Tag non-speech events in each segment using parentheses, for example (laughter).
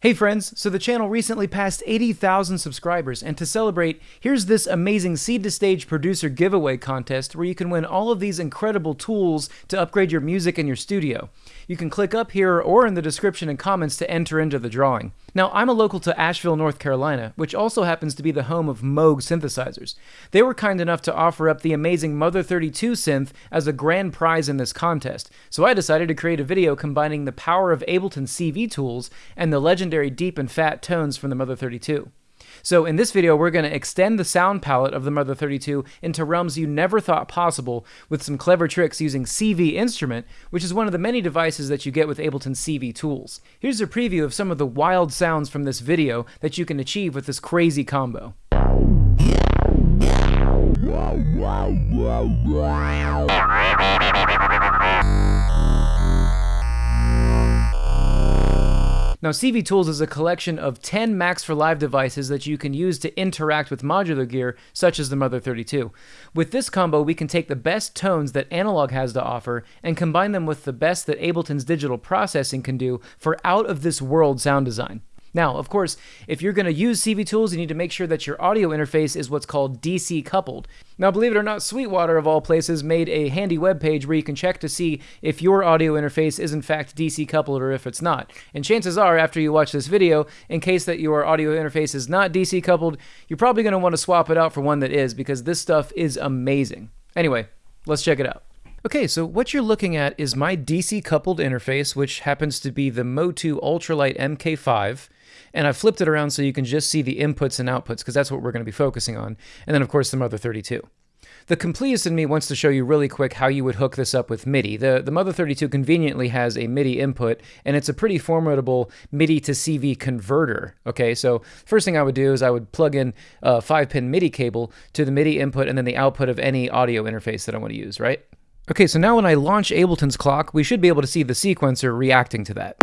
Hey friends, so the channel recently passed 80,000 subscribers, and to celebrate, here's this amazing Seed to Stage producer giveaway contest where you can win all of these incredible tools to upgrade your music in your studio. You can click up here or in the description and comments to enter into the drawing. Now, I'm a local to Asheville, North Carolina, which also happens to be the home of Moog synthesizers. They were kind enough to offer up the amazing Mother 32 synth as a grand prize in this contest, so I decided to create a video combining the power of Ableton CV tools and the legendary deep and fat tones from the Mother 32. So in this video, we're going to extend the sound palette of the Mother 32 into realms you never thought possible with some clever tricks using CV Instrument, which is one of the many devices that you get with Ableton CV tools. Here's a preview of some of the wild sounds from this video that you can achieve with this crazy combo. Now, CV Tools is a collection of 10 Max for Live devices that you can use to interact with modular gear, such as the Mother 32. With this combo, we can take the best tones that Analog has to offer and combine them with the best that Ableton's digital processing can do for out of this world sound design. Now, of course, if you're going to use CV Tools, you need to make sure that your audio interface is what's called DC coupled. Now, believe it or not, Sweetwater, of all places, made a handy web page where you can check to see if your audio interface is in fact DC coupled or if it's not. And chances are, after you watch this video, in case that your audio interface is not DC coupled, you're probably going to want to swap it out for one that is because this stuff is amazing. Anyway, let's check it out. Okay, so what you're looking at is my DC coupled interface, which happens to be the Motu Ultralight MK5. And I've flipped it around so you can just see the inputs and outputs, because that's what we're going to be focusing on. And then, of course, the Mother 32. The completist in me wants to show you really quick how you would hook this up with MIDI. The, the Mother 32 conveniently has a MIDI input, and it's a pretty formidable MIDI to CV converter. Okay, so first thing I would do is I would plug in a 5-pin MIDI cable to the MIDI input and then the output of any audio interface that I want to use, right? Okay, so now when I launch Ableton's clock, we should be able to see the sequencer reacting to that.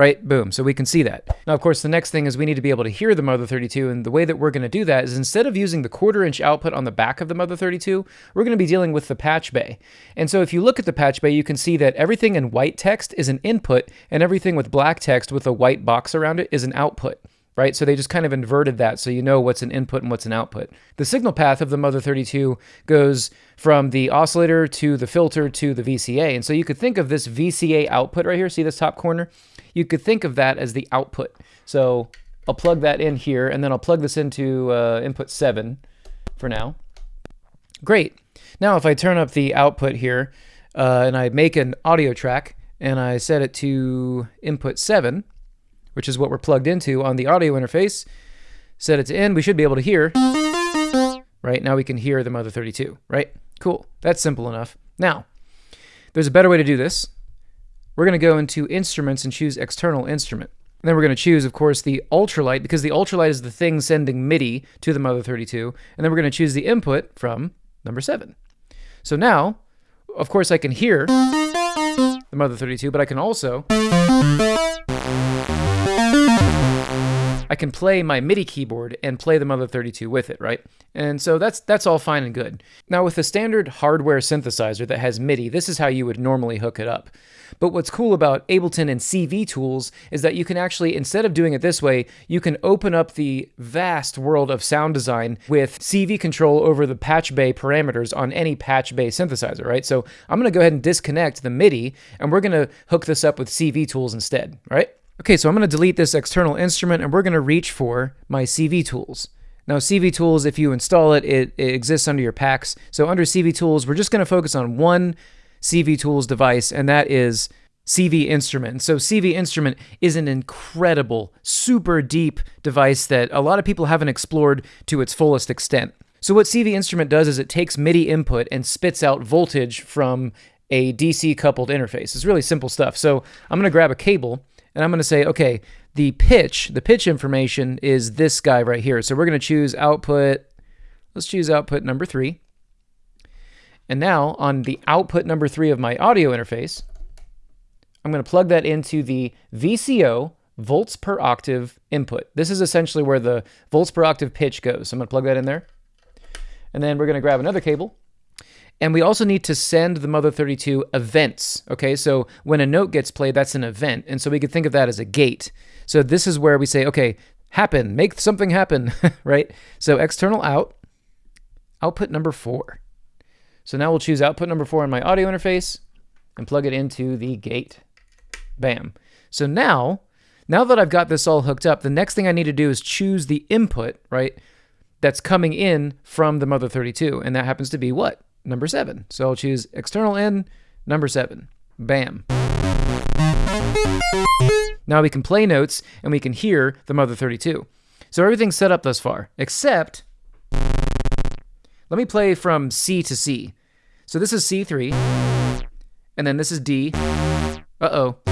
Right? Boom. So we can see that. Now, of course, the next thing is we need to be able to hear the Mother 32. And the way that we're going to do that is instead of using the quarter inch output on the back of the Mother 32, we're going to be dealing with the patch bay. And so if you look at the patch bay, you can see that everything in white text is an input and everything with black text with a white box around it is an output right? So they just kind of inverted that so you know what's an input and what's an output. The signal path of the Mother 32 goes from the oscillator to the filter to the VCA. And so you could think of this VCA output right here, see this top corner? You could think of that as the output. So I'll plug that in here and then I'll plug this into uh, input 7 for now. Great. Now if I turn up the output here uh, and I make an audio track and I set it to input 7, which is what we're plugged into on the audio interface. Set it to in, we should be able to hear, right? Now we can hear the Mother 32, right? Cool, that's simple enough. Now, there's a better way to do this. We're gonna go into instruments and choose external instrument. And then we're going to choose, of course, the ultralight, because the ultralight is the thing sending MIDI to the Mother 32. And then we're going to choose the input from number 7. So now, of course, I can hear the Mother 32, but I can also I can play my MIDI keyboard and play the Mother 32 with it, right? And so that's that's all fine and good. Now with a standard hardware synthesizer that has MIDI, this is how you would normally hook it up. But what's cool about Ableton and CV tools is that you can actually, instead of doing it this way, you can open up the vast world of sound design with CV control over the patch bay parameters on any patch bay synthesizer, right? So I'm gonna go ahead and disconnect the MIDI and we're gonna hook this up with CV tools instead, right? Okay, so I'm going to delete this external instrument and we're going to reach for my CV tools. Now CV tools, if you install it, it, it exists under your packs. So under CV tools, we're just going to focus on one CV tools device and that is CV Instrument. So CV Instrument is an incredible, super deep device that a lot of people haven't explored to its fullest extent. So what CV Instrument does is it takes MIDI input and spits out voltage from a DC coupled interface. It's really simple stuff. So I'm going to grab a cable and I'm going to say, okay, the pitch, the pitch information is this guy right here. So we're going to choose output, let's choose output number three. And now on the output number three of my audio interface, I'm going to plug that into the VCO volts per octave input. This is essentially where the volts per octave pitch goes. So I'm going to plug that in there. And then we're going to grab another cable And we also need to send the Mother 32 events. Okay, so when a note gets played, that's an event. And so we could think of that as a gate. So this is where we say, okay, happen, make something happen, (laughs) right? So external out, output number four. So now we'll choose output number four on my audio interface and plug it into the gate. Bam. So now, now that I've got this all hooked up, the next thing I need to do is choose the input, right? That's coming in from the Mother 32. And that happens to be what? Number seven. So I'll choose external in, number seven. Bam. Now we can play notes and we can hear the Mother 32. So everything's set up thus far, except let me play from C to C. So this is C3, and then this is D. Uh-oh. (laughs)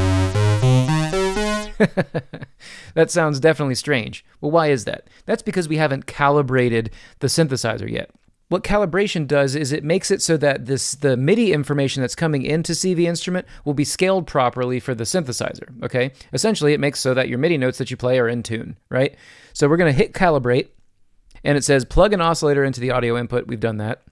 that sounds definitely strange. Well, why is that? That's because we haven't calibrated the synthesizer yet. What calibration does is it makes it so that this the MIDI information that's coming into CV instrument will be scaled properly for the synthesizer, okay? Essentially, it makes so that your MIDI notes that you play are in tune, right? So we're going to hit calibrate, and it says plug an oscillator into the audio input. We've done that.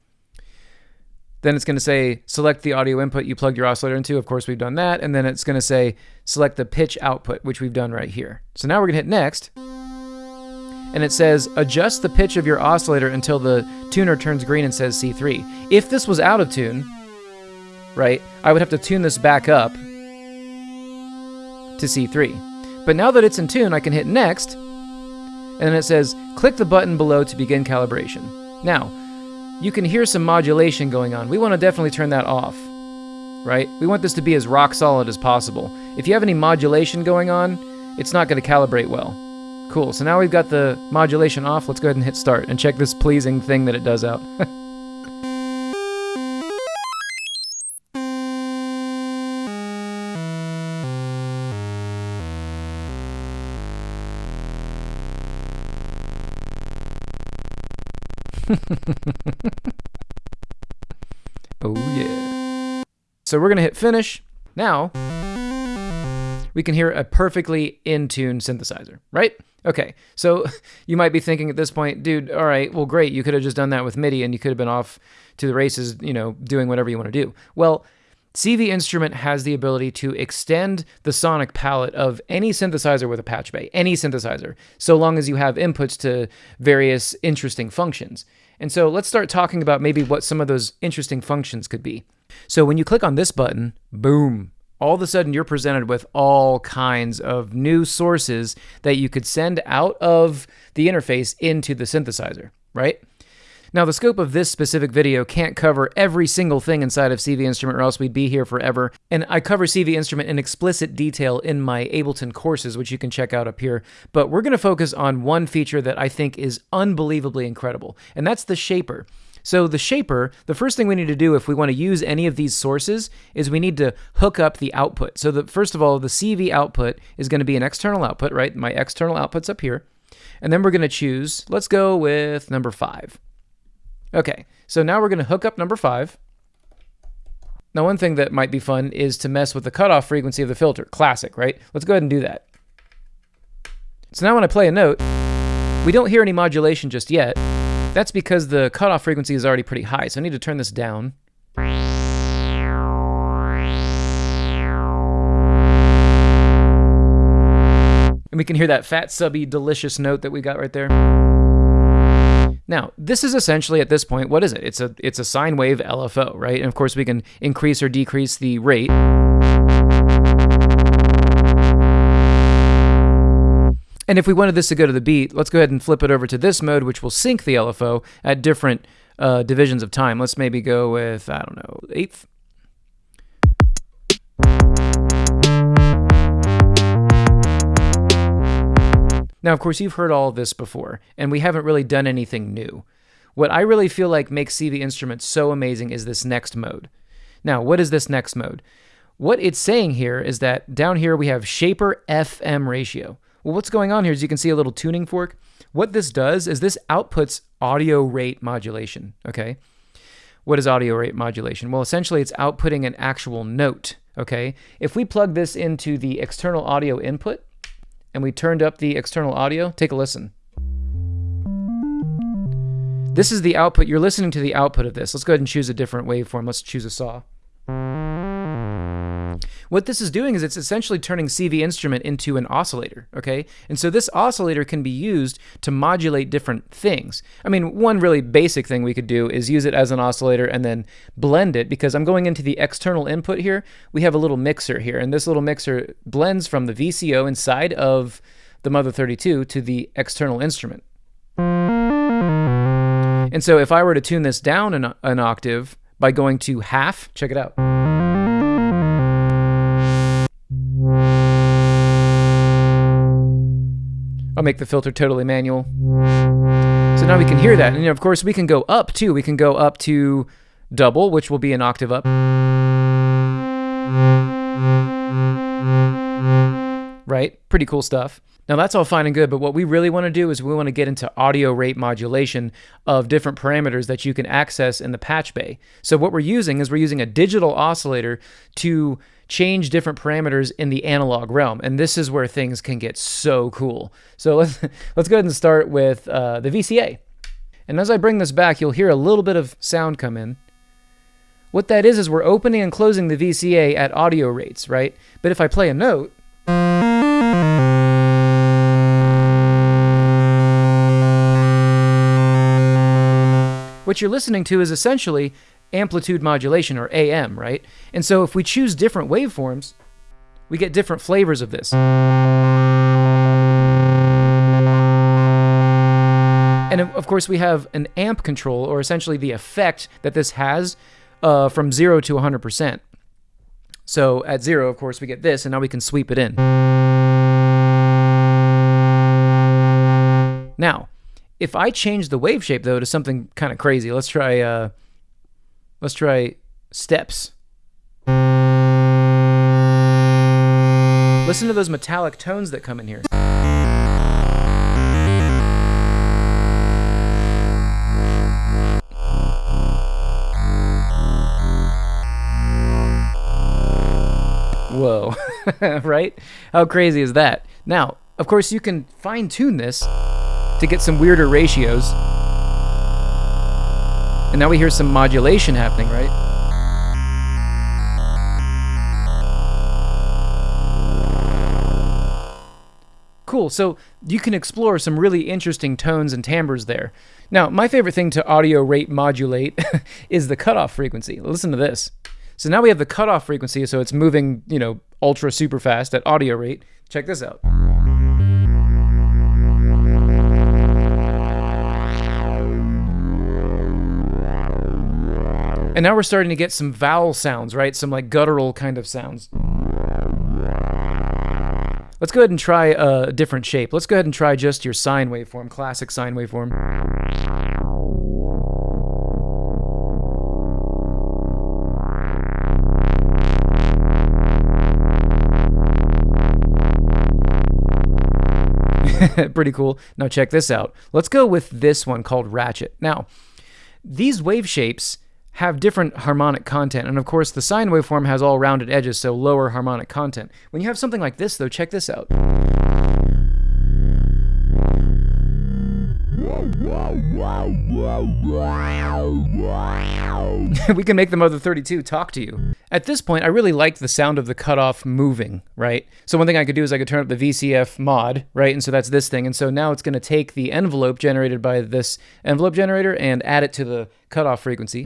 Then it's going to say select the audio input you plugged your oscillator into. Of course, we've done that. And then it's going to say select the pitch output, which we've done right here. So now we're going to hit next and it says adjust the pitch of your oscillator until the tuner turns green and says C3. If this was out of tune, right, I would have to tune this back up to C3. But now that it's in tune, I can hit next, and then it says click the button below to begin calibration. Now, you can hear some modulation going on. We want to definitely turn that off, right? We want this to be as rock solid as possible. If you have any modulation going on, it's not going to calibrate well. Cool, so now we've got the modulation off. Let's go ahead and hit start and check this pleasing thing that it does out. (laughs) (laughs) oh yeah. So we're to hit finish. Now, we can hear a perfectly in tune synthesizer, right? Okay, so (laughs) you might be thinking at this point, dude, all right, well, great. You could have just done that with MIDI and you could have been off to the races, you know, doing whatever you want to do. Well, CV Instrument has the ability to extend the sonic palette of any synthesizer with a patch bay, any synthesizer, so long as you have inputs to various interesting functions. And so let's start talking about maybe what some of those interesting functions could be. So when you click on this button, boom, all of a sudden you're presented with all kinds of new sources that you could send out of the interface into the synthesizer, right? Now, the scope of this specific video can't cover every single thing inside of CV Instrument or else we'd be here forever. And I cover CV Instrument in explicit detail in my Ableton courses, which you can check out up here. But we're going to focus on one feature that I think is unbelievably incredible, and that's the shaper. So the shaper, the first thing we need to do if we want to use any of these sources is we need to hook up the output. So the, first of all, the CV output is going to be an external output, right? My external output's up here. And then we're going to choose, let's go with number five. Okay, so now we're going to hook up number five. Now, one thing that might be fun is to mess with the cutoff frequency of the filter. Classic, right? Let's go ahead and do that. So now when I play a note, we don't hear any modulation just yet. That's because the cutoff frequency is already pretty high, so I need to turn this down. And we can hear that fat, subby, delicious note that we got right there. Now, this is essentially at this point, what is it? It's a it's a sine wave LFO, right? And of course we can increase or decrease the rate. And if we wanted this to go to the beat, let's go ahead and flip it over to this mode, which will sync the LFO at different uh, divisions of time. Let's maybe go with, I don't know, eighth. Now, of course, you've heard all this before, and we haven't really done anything new. What I really feel like makes CV Instruments so amazing is this next mode. Now, what is this next mode? What it's saying here is that down here we have Shaper FM ratio. Well, what's going on here is you can see a little tuning fork. What this does is this outputs audio rate modulation, okay? What is audio rate modulation? Well, essentially it's outputting an actual note, okay? If we plug this into the external audio input and we turned up the external audio, take a listen. This is the output. You're listening to the output of this. Let's go ahead and choose a different waveform. Let's choose a saw. What this is doing is it's essentially turning CV instrument into an oscillator, okay? And so this oscillator can be used to modulate different things. I mean, one really basic thing we could do is use it as an oscillator and then blend it because I'm going into the external input here. We have a little mixer here, and this little mixer blends from the VCO inside of the Mother 32 to the external instrument. And so if I were to tune this down an, an octave by going to half, check it out. I'll make the filter totally manual. So now we can hear that. And of course, we can go up too. We can go up to double, which will be an octave up. Right? Pretty cool stuff. Now that's all fine and good, but what we really want to do is we want to get into audio rate modulation of different parameters that you can access in the patch bay. So what we're using is we're using a digital oscillator to change different parameters in the analog realm. And this is where things can get so cool. So let's, (laughs) let's go ahead and start with uh, the VCA. And as I bring this back, you'll hear a little bit of sound come in. What that is, is we're opening and closing the VCA at audio rates, right? But if I play a note, what you're listening to is essentially amplitude modulation, or AM, right? And so if we choose different waveforms, we get different flavors of this. And of course, we have an amp control, or essentially the effect that this has uh, from 0 to 100%. So at 0, of course, we get this, and now we can sweep it in. Now, if I change the wave shape, though, to something kind of crazy, let's try... Uh, Let's try steps. Listen to those metallic tones that come in here. Whoa, (laughs) right? How crazy is that? Now, of course, you can fine tune this to get some weirder ratios. And now we hear some modulation happening, right? Cool, so you can explore some really interesting tones and timbres there. Now, my favorite thing to audio rate modulate (laughs) is the cutoff frequency. Listen to this. So now we have the cutoff frequency, so it's moving, you know, ultra super fast at audio rate. Check this out. And now we're starting to get some vowel sounds, right? Some like guttural kind of sounds. Let's go ahead and try a different shape. Let's go ahead and try just your sine waveform, classic sine waveform. (laughs) Pretty cool. Now check this out. Let's go with this one called ratchet. Now, these wave shapes have different harmonic content. And of course, the sine waveform has all rounded edges, so lower harmonic content. When you have something like this, though, check this out. (laughs) we can make the Mother 32 talk to you. At this point, I really like the sound of the cutoff moving, right? So one thing I could do is I could turn up the VCF mod, right? And so that's this thing. And so now it's going to take the envelope generated by this envelope generator and add it to the cutoff frequency.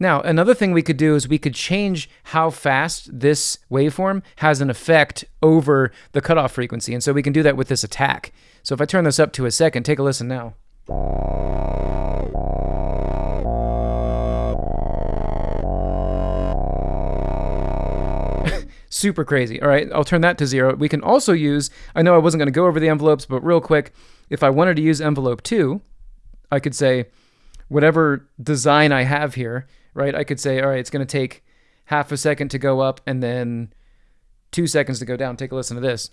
Now, another thing we could do is we could change how fast this waveform has an effect over the cutoff frequency. And so we can do that with this attack. So if I turn this up to a second, take a listen now. (laughs) Super crazy. All right, I'll turn that to zero. We can also use, I know I wasn't going to go over the envelopes, but real quick, if I wanted to use envelope two, I could say whatever design I have here, right? I could say, all right, it's going to take half a second to go up and then two seconds to go down. Take a listen to this.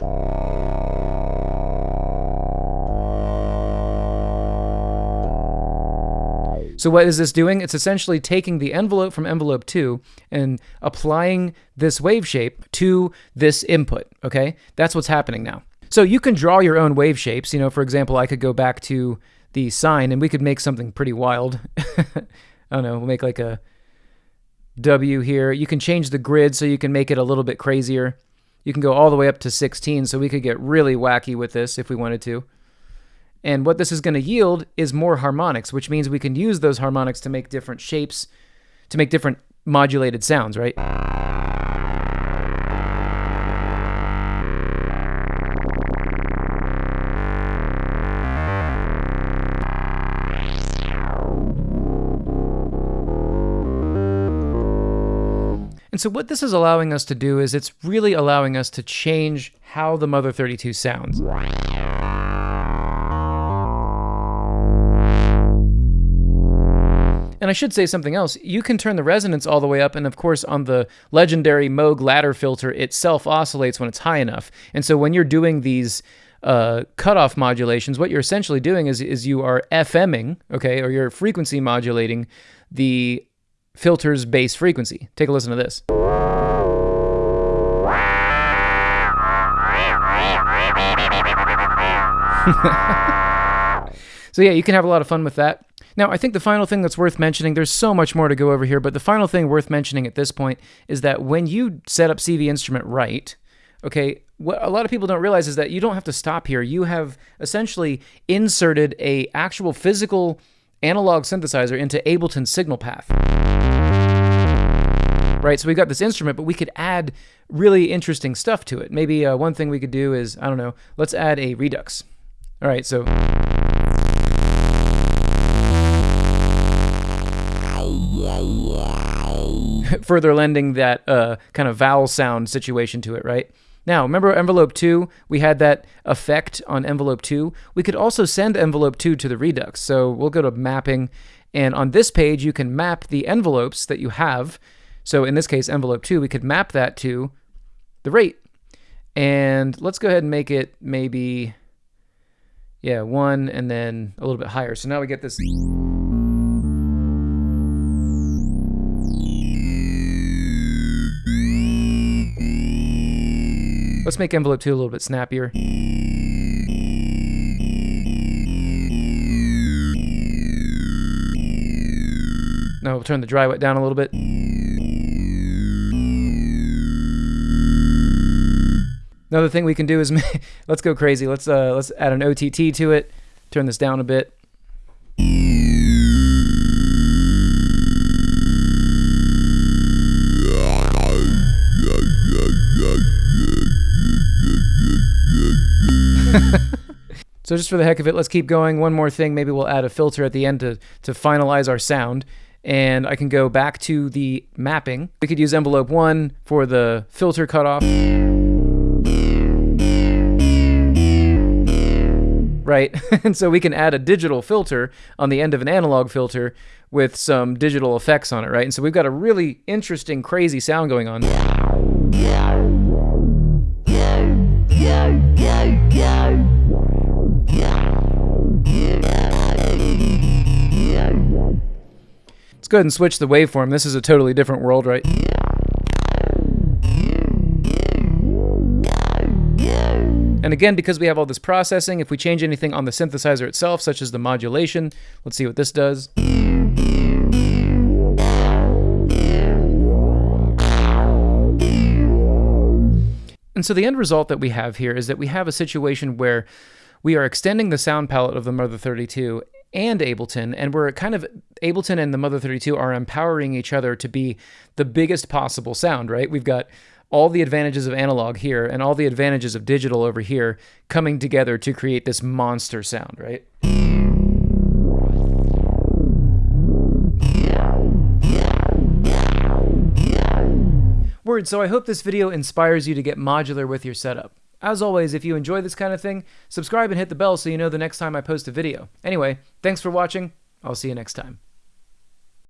So what is this doing? It's essentially taking the envelope from envelope 2 and applying this wave shape to this input, okay? That's what's happening now. So you can draw your own wave shapes. You know, for example, I could go back to the sine and we could make something pretty wild. (laughs) I don't know, we'll make like a W here. You can change the grid so you can make it a little bit crazier. You can go all the way up to 16, so we could get really wacky with this if we wanted to. And what this is going to yield is more harmonics, which means we can use those harmonics to make different shapes, to make different modulated sounds, right? And so what this is allowing us to do is it's really allowing us to change how the Mother 32 sounds. And I should say something else. You can turn the resonance all the way up, and of course, on the legendary Moog ladder filter, it self oscillates when it's high enough. And so when you're doing these uh, cutoff modulations, what you're essentially doing is, is you are FMing, okay, or you're frequency modulating the filter's bass frequency. Take a listen to this. (laughs) so yeah, you can have a lot of fun with that. Now, I think the final thing that's worth mentioning, there's so much more to go over here, but the final thing worth mentioning at this point is that when you set up CV Instrument right, okay, what a lot of people don't realize is that you don't have to stop here. You have essentially inserted a actual physical analog synthesizer into Ableton signal path. Right, so we've got this instrument, but we could add really interesting stuff to it. Maybe uh, one thing we could do is, I don't know, let's add a redux. All right, so. (laughs) Further lending that uh, kind of vowel sound situation to it, right? Now, remember envelope 2? We had that effect on envelope 2. We could also send envelope 2 to the Redux. So we'll go to mapping, and on this page, you can map the envelopes that you have. So in this case, envelope 2, we could map that to the rate. And let's go ahead and make it maybe, yeah, 1 and then a little bit higher. So now we get this... Let's make envelope 2 a little bit snappier. Now we'll turn the dry wet down a little bit. Another thing we can do is (laughs) let's go crazy. Let's uh, let's add an OTT to it. Turn this down a bit. So just for the heck of it, let's keep going. One more thing, maybe we'll add a filter at the end to, to finalize our sound. And I can go back to the mapping. We could use envelope one for the filter cutoff. Right, (laughs) and so we can add a digital filter on the end of an analog filter with some digital effects on it, right? And so we've got a really interesting, crazy sound going on. Let's go ahead and switch the waveform. This is a totally different world, right? And again, because we have all this processing, if we change anything on the synthesizer itself, such as the modulation, let's see what this does. And so the end result that we have here is that we have a situation where we are extending the sound palette of the Mother 32 and Ableton, and we're kind of Ableton and the Mother 32 are empowering each other to be the biggest possible sound, right? We've got all the advantages of analog here and all the advantages of digital over here coming together to create this monster sound, right? Word, so I hope this video inspires you to get modular with your setup. As always, if you enjoy this kind of thing, subscribe and hit the bell so you know the next time I post a video. Anyway, thanks for watching. I'll see you next time.